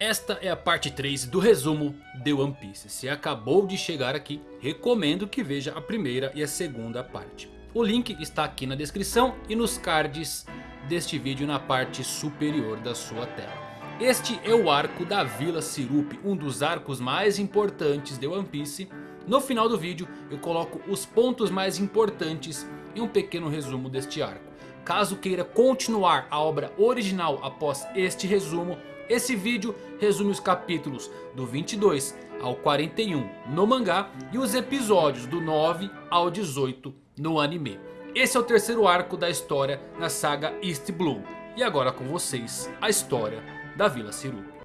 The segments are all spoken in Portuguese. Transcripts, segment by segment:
Esta é a parte 3 do resumo de One Piece. Se acabou de chegar aqui, recomendo que veja a primeira e a segunda parte. O link está aqui na descrição e nos cards deste vídeo na parte superior da sua tela. Este é o arco da Vila Sirup, um dos arcos mais importantes de One Piece. No final do vídeo eu coloco os pontos mais importantes e um pequeno resumo deste arco. Caso queira continuar a obra original após este resumo, esse vídeo resume os capítulos do 22 ao 41 no mangá e os episódios do 9 ao 18 no anime. Esse é o terceiro arco da história na saga East Blue. E agora com vocês, a história da Vila Sirup.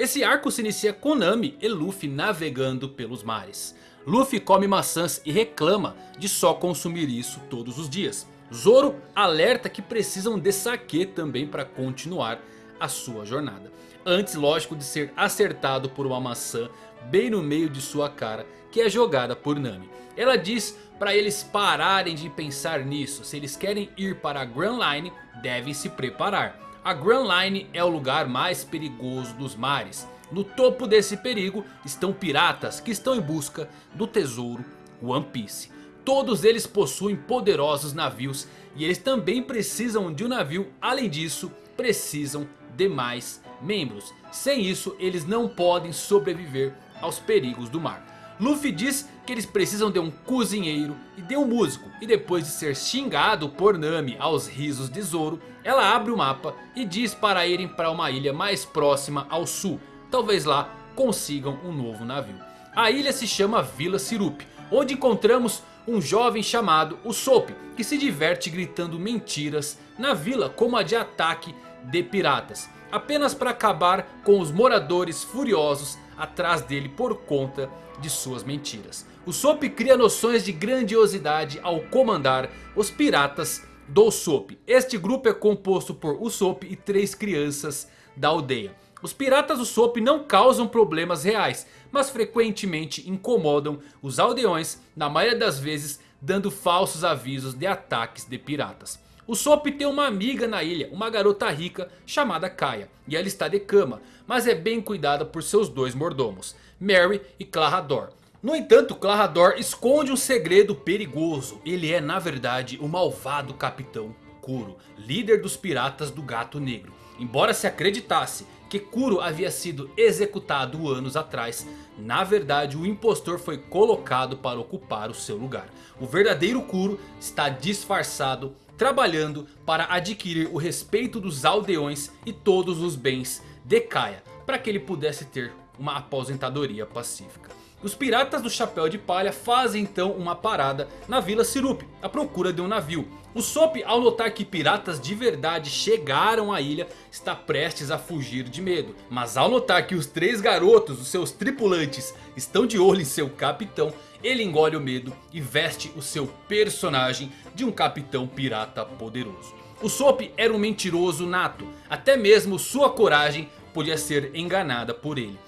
Esse arco se inicia com Nami e Luffy navegando pelos mares. Luffy come maçãs e reclama de só consumir isso todos os dias. Zoro alerta que precisam de saque também para continuar a sua jornada. Antes lógico de ser acertado por uma maçã bem no meio de sua cara que é jogada por Nami. Ela diz para eles pararem de pensar nisso. Se eles querem ir para a Grand Line devem se preparar. A Grand Line é o lugar mais perigoso dos mares. No topo desse perigo estão piratas que estão em busca do tesouro One Piece. Todos eles possuem poderosos navios e eles também precisam de um navio. Além disso, precisam de mais membros. Sem isso, eles não podem sobreviver aos perigos do mar. Luffy diz que eles precisam de um cozinheiro e de um músico. E depois de ser xingado por Nami aos risos de Zoro, ela abre o mapa e diz para irem para uma ilha mais próxima ao sul. Talvez lá consigam um novo navio. A ilha se chama Vila Sirup, onde encontramos um jovem chamado Usopp, que se diverte gritando mentiras na vila como a de ataque de piratas. Apenas para acabar com os moradores furiosos atrás dele por conta de suas mentiras. O Sop cria noções de grandiosidade ao comandar os piratas do Usopp. Este grupo é composto por Usopp e três crianças da aldeia. Os piratas Usopp não causam problemas reais, mas frequentemente incomodam os aldeões, na maioria das vezes dando falsos avisos de ataques de piratas. O Sop tem uma amiga na ilha, uma garota rica chamada Kaia. E ela está de cama, mas é bem cuidada por seus dois mordomos, Mary e Clarador. No entanto, Clarador esconde um segredo perigoso. Ele é na verdade o malvado Capitão Kuro, líder dos piratas do Gato Negro. Embora se acreditasse que Kuro havia sido executado anos atrás, na verdade o impostor foi colocado para ocupar o seu lugar. O verdadeiro Kuro está disfarçado trabalhando para adquirir o respeito dos aldeões e todos os bens de Kaia, para que ele pudesse ter uma aposentadoria pacífica. Os piratas do chapéu de palha fazem então uma parada na Vila Sirup, à procura de um navio. O Sop ao notar que piratas de verdade chegaram à ilha está prestes a fugir de medo. Mas ao notar que os três garotos, os seus tripulantes, estão de olho em seu capitão ele engole o medo e veste o seu personagem de um capitão pirata poderoso. O Sop era um mentiroso nato, até mesmo sua coragem podia ser enganada por ele.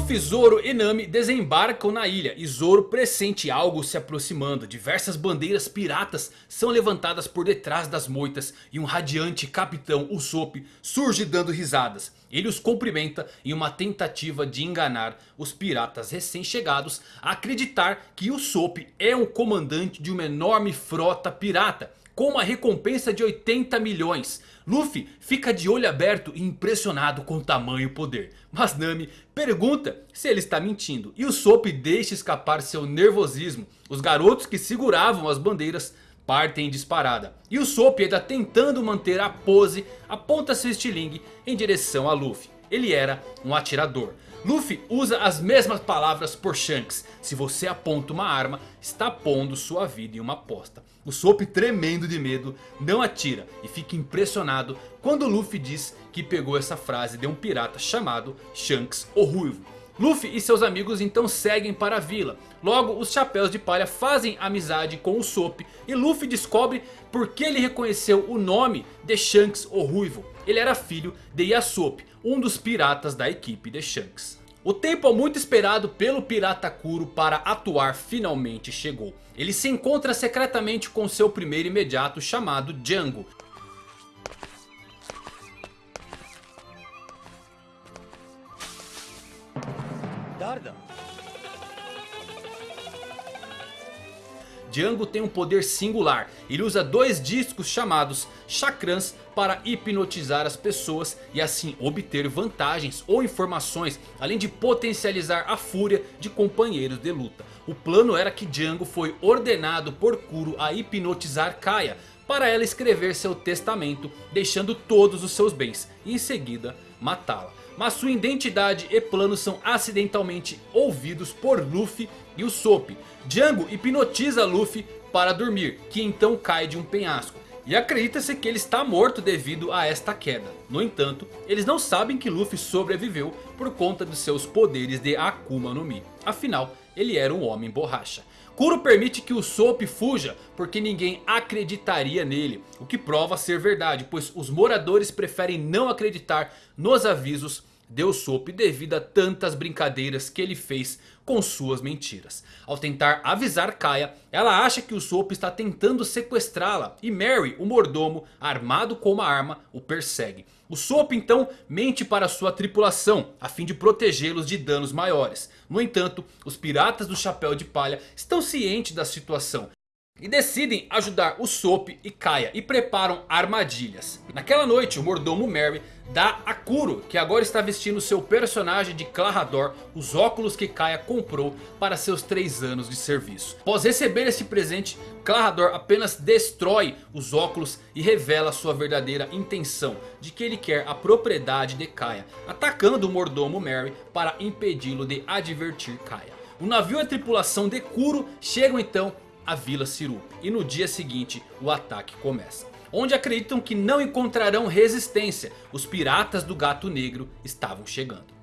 Luffy, Zoro e Nami desembarcam na ilha e Zoro pressente algo se aproximando. Diversas bandeiras piratas são levantadas por detrás das moitas e um radiante capitão Usopp surge dando risadas. Ele os cumprimenta em uma tentativa de enganar os piratas recém-chegados a acreditar que Usopp é um comandante de uma enorme frota pirata com uma recompensa de 80 milhões. Luffy fica de olho aberto e impressionado com o tamanho e poder. Mas Nami pergunta se ele está mentindo. E o Sop deixa escapar seu nervosismo. Os garotos que seguravam as bandeiras partem em disparada. E o Sop ainda tentando manter a pose aponta seu estilingue em direção a Luffy. Ele era um atirador. Luffy usa as mesmas palavras por Shanks. Se você aponta uma arma, está pondo sua vida em uma aposta. O Soap tremendo de medo não atira e fica impressionado quando Luffy diz que pegou essa frase de um pirata chamado Shanks o Ruivo. Luffy e seus amigos então seguem para a vila. Logo os Chapéus de Palha fazem amizade com o Soap. E Luffy descobre por que ele reconheceu o nome de Shanks o Ruivo. Ele era filho de Yasop, um dos piratas da equipe de Shanks. O tempo muito esperado pelo pirata Kuro para atuar finalmente chegou. Ele se encontra secretamente com seu primeiro imediato chamado Django. Django tem um poder singular. Ele usa dois discos chamados chakrans para hipnotizar as pessoas e assim obter vantagens ou informações. Além de potencializar a fúria de companheiros de luta. O plano era que Django foi ordenado por Kuro a hipnotizar Kaya. Para ela escrever seu testamento deixando todos os seus bens. E em seguida matá-la mas sua identidade e planos são acidentalmente ouvidos por Luffy e o Soap. Django hipnotiza Luffy para dormir, que então cai de um penhasco. E acredita-se que ele está morto devido a esta queda. No entanto, eles não sabem que Luffy sobreviveu por conta de seus poderes de Akuma no Mi. Afinal, ele era um homem borracha. Kuro permite que o Soap fuja porque ninguém acreditaria nele. O que prova ser verdade, pois os moradores preferem não acreditar nos avisos deu sopa devido a tantas brincadeiras que ele fez com suas mentiras. Ao tentar avisar Kaya, ela acha que o Soap está tentando sequestrá-la e Mary, o mordomo, armado com uma arma, o persegue. O Soap então mente para sua tripulação a fim de protegê-los de danos maiores. No entanto, os piratas do chapéu de palha estão cientes da situação e decidem ajudar o Soap e Kaya e preparam armadilhas. Naquela noite o mordomo Mary dá a Kuro, que agora está vestindo seu personagem de Clarador, os óculos que Kaya comprou para seus 3 anos de serviço. Após receber esse presente, Clarador apenas destrói os óculos e revela sua verdadeira intenção de que ele quer a propriedade de Kaya, atacando o mordomo Mary para impedi-lo de advertir Kaya. O navio e a tripulação de Kuro chegam então a Vila Sirup. E no dia seguinte o ataque começa. Onde acreditam que não encontrarão resistência. Os piratas do gato negro estavam chegando.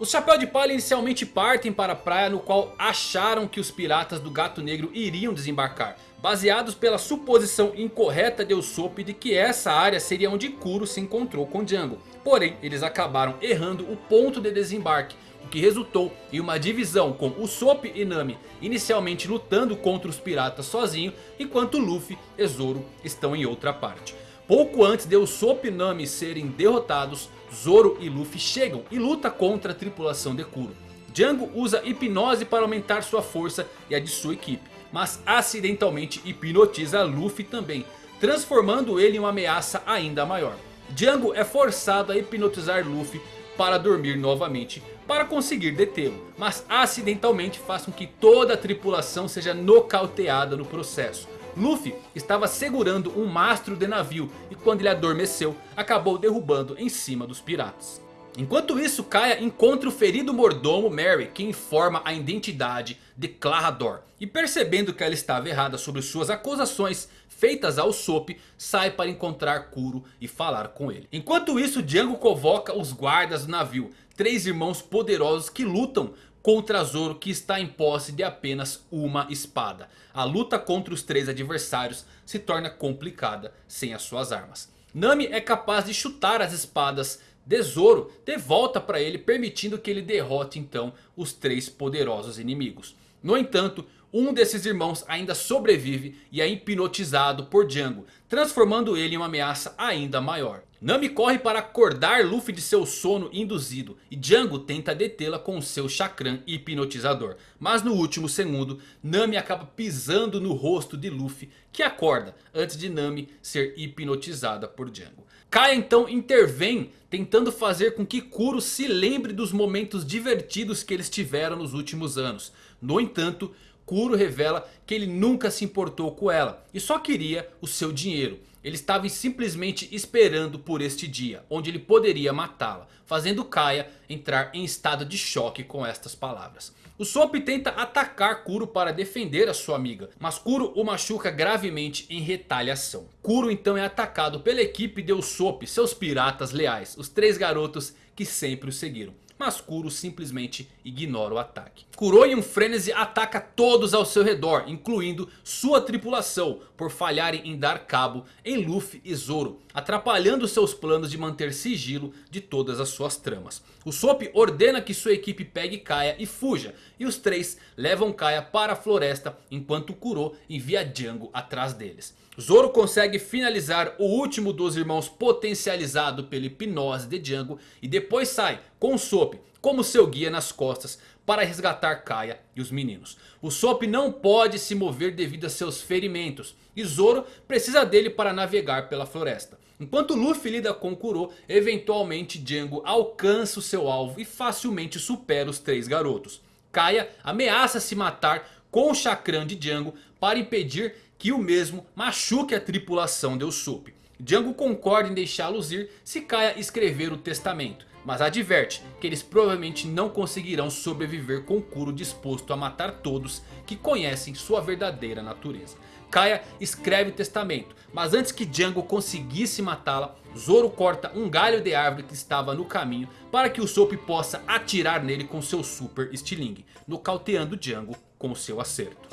Os Chapéu de Palha inicialmente partem para a praia no qual acharam que os piratas do Gato Negro iriam desembarcar. Baseados pela suposição incorreta de Usopp de que essa área seria onde Kuro se encontrou com Django. Porém, eles acabaram errando o ponto de desembarque. O que resultou em uma divisão com Usopp e Nami inicialmente lutando contra os piratas sozinho. Enquanto Luffy e Zoro estão em outra parte. Pouco antes de Usopp e Nami serem derrotados, Zoro e Luffy chegam e luta contra a tripulação de Kuro. Django usa hipnose para aumentar sua força e a de sua equipe. Mas acidentalmente hipnotiza Luffy também. Transformando ele em uma ameaça ainda maior. Django é forçado a hipnotizar Luffy para dormir novamente. Para conseguir detê-lo. Mas acidentalmente faz com que toda a tripulação seja nocauteada no processo. Luffy estava segurando um mastro de navio e quando ele adormeceu acabou derrubando em cima dos piratas. Enquanto isso, Kaya encontra o ferido mordomo Mary, que informa a identidade de Clarador. E percebendo que ela estava errada sobre suas acusações feitas ao Sop, sai para encontrar Kuro e falar com ele. Enquanto isso, Django convoca os guardas do navio, três irmãos poderosos que lutam contra Zoro que está em posse de apenas uma espada. A luta contra os três adversários se torna complicada sem as suas armas. Nami é capaz de chutar as espadas de Zoro de volta para ele permitindo que ele derrote então os três poderosos inimigos. No entanto, um desses irmãos ainda sobrevive e é hipnotizado por Django, transformando ele em uma ameaça ainda maior. Nami corre para acordar Luffy de seu sono induzido e Django tenta detê-la com seu chakram hipnotizador. Mas no último segundo, Nami acaba pisando no rosto de Luffy que acorda antes de Nami ser hipnotizada por Django. Kaya então intervém tentando fazer com que Kuro se lembre dos momentos divertidos que eles tiveram nos últimos anos. No entanto, Kuro revela que ele nunca se importou com ela e só queria o seu dinheiro. Ele estava simplesmente esperando por este dia, onde ele poderia matá-la, fazendo Kaia entrar em estado de choque com estas palavras. O Sop tenta atacar Kuro para defender a sua amiga, mas Kuro o machuca gravemente em retaliação. Kuro então é atacado pela equipe de Usopp, seus piratas leais, os três garotos que sempre o seguiram mas Kuro simplesmente ignora o ataque. Kuro em um frenesi ataca todos ao seu redor, incluindo sua tripulação, por falharem em dar cabo em Luffy e Zoro, atrapalhando seus planos de manter sigilo de todas as suas tramas. O Sop ordena que sua equipe pegue Kaia e fuja, e os três levam Kaia para a floresta, enquanto Kuro envia Django atrás deles. Zoro consegue finalizar o último dos irmãos potencializado pela hipnose de Django e depois sai com Sop como seu guia nas costas para resgatar Kaia e os meninos. O Sop não pode se mover devido a seus ferimentos e Zoro precisa dele para navegar pela floresta. Enquanto Luffy lida com Kuro, eventualmente Django alcança o seu alvo e facilmente supera os três garotos. Kaia ameaça se matar com o chakram de Django para impedir que o mesmo machuque a tripulação de Usopp. Django concorda em deixá-los ir se Kaia escrever o testamento. Mas adverte que eles provavelmente não conseguirão sobreviver com Kuro disposto a matar todos que conhecem sua verdadeira natureza. Kaia escreve o testamento, mas antes que Django conseguisse matá-la, Zoro corta um galho de árvore que estava no caminho para que o Usopp possa atirar nele com seu super estilingue, nocauteando Django com seu acerto.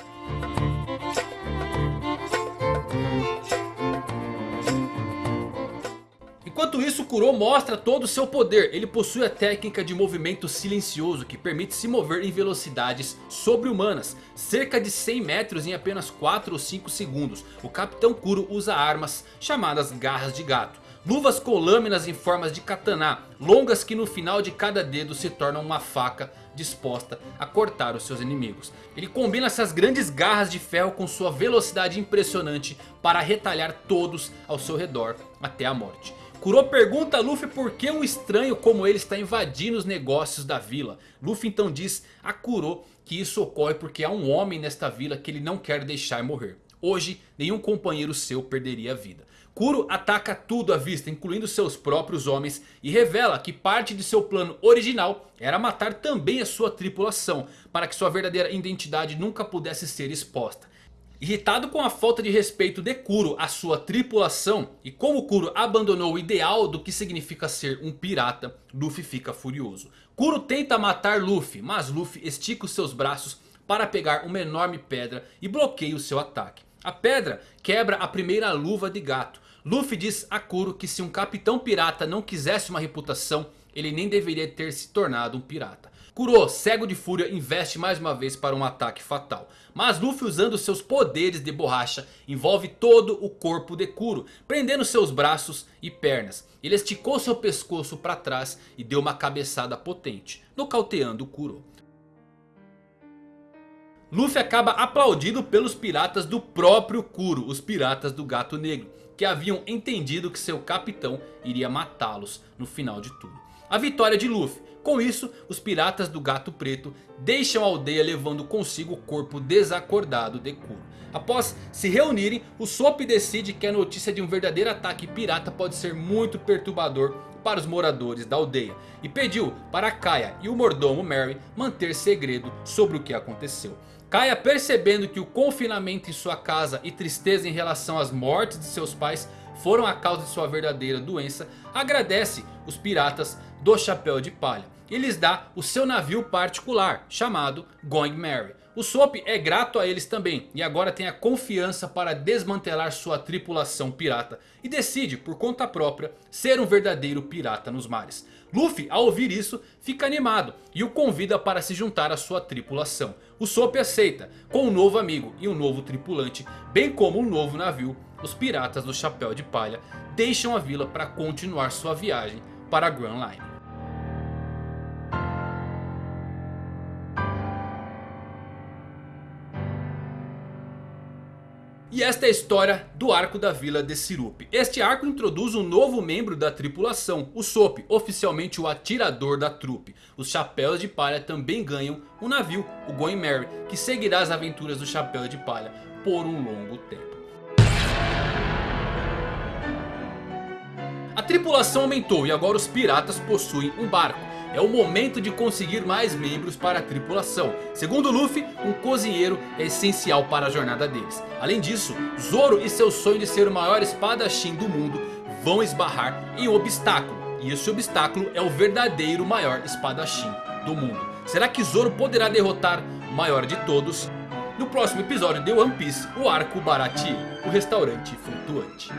Enquanto isso, Kuro mostra todo o seu poder. Ele possui a técnica de movimento silencioso que permite se mover em velocidades sobre-humanas. Cerca de 100 metros em apenas 4 ou 5 segundos. O Capitão Kuro usa armas chamadas garras de gato. Luvas com lâminas em formas de katana, longas que no final de cada dedo se tornam uma faca disposta a cortar os seus inimigos. Ele combina essas grandes garras de ferro com sua velocidade impressionante para retalhar todos ao seu redor até a morte. Kuro pergunta a Luffy por que um estranho como ele está invadindo os negócios da vila. Luffy então diz a Kuro que isso ocorre porque há um homem nesta vila que ele não quer deixar morrer. Hoje nenhum companheiro seu perderia a vida. Kuro ataca tudo à vista, incluindo seus próprios homens, e revela que parte de seu plano original era matar também a sua tripulação, para que sua verdadeira identidade nunca pudesse ser exposta. Irritado com a falta de respeito de Kuro à sua tripulação e como Kuro abandonou o ideal do que significa ser um pirata, Luffy fica furioso. Kuro tenta matar Luffy, mas Luffy estica os seus braços para pegar uma enorme pedra e bloqueia o seu ataque. A pedra quebra a primeira luva de gato. Luffy diz a Kuro que se um capitão pirata não quisesse uma reputação, ele nem deveria ter se tornado um pirata. Kuro, cego de fúria, investe mais uma vez para um ataque fatal. Mas Luffy usando seus poderes de borracha envolve todo o corpo de Kuro, prendendo seus braços e pernas. Ele esticou seu pescoço para trás e deu uma cabeçada potente, nocauteando Kuro. Luffy acaba aplaudido pelos piratas do próprio Kuro, os piratas do Gato Negro, que haviam entendido que seu capitão iria matá-los no final de tudo. A vitória de Luffy com isso, os piratas do Gato Preto deixam a aldeia levando consigo o corpo desacordado de Kuro. Após se reunirem, o Sop decide que a notícia de um verdadeiro ataque pirata pode ser muito perturbador para os moradores da aldeia. E pediu para Kaia e o mordomo Mary manter segredo sobre o que aconteceu. Kaia percebendo que o confinamento em sua casa e tristeza em relação às mortes de seus pais foram a causa de sua verdadeira doença, agradece os piratas do Chapéu de Palha e lhes dá o seu navio particular chamado Going Merry. O Sop é grato a eles também e agora tem a confiança para desmantelar sua tripulação pirata e decide por conta própria ser um verdadeiro pirata nos mares. Luffy ao ouvir isso fica animado e o convida para se juntar à sua tripulação. O Sop aceita com um novo amigo e um novo tripulante bem como um novo navio. Os piratas do Chapéu de Palha deixam a vila para continuar sua viagem para Grand Line. E esta é a história do arco da vila de Sirup. Este arco introduz um novo membro da tripulação, o Sop, oficialmente o atirador da trupe. Os Chapéus de Palha também ganham um navio, o Going Merry, que seguirá as aventuras do Chapéu de Palha por um longo tempo. A tripulação aumentou e agora os piratas possuem um barco. É o momento de conseguir mais membros para a tripulação. Segundo Luffy, um cozinheiro é essencial para a jornada deles. Além disso, Zoro e seu sonho de ser o maior espadachim do mundo vão esbarrar em um obstáculo. E esse obstáculo é o verdadeiro maior espadachim do mundo. Será que Zoro poderá derrotar o maior de todos? No próximo episódio de One Piece, o arco Baratie, o restaurante flutuante.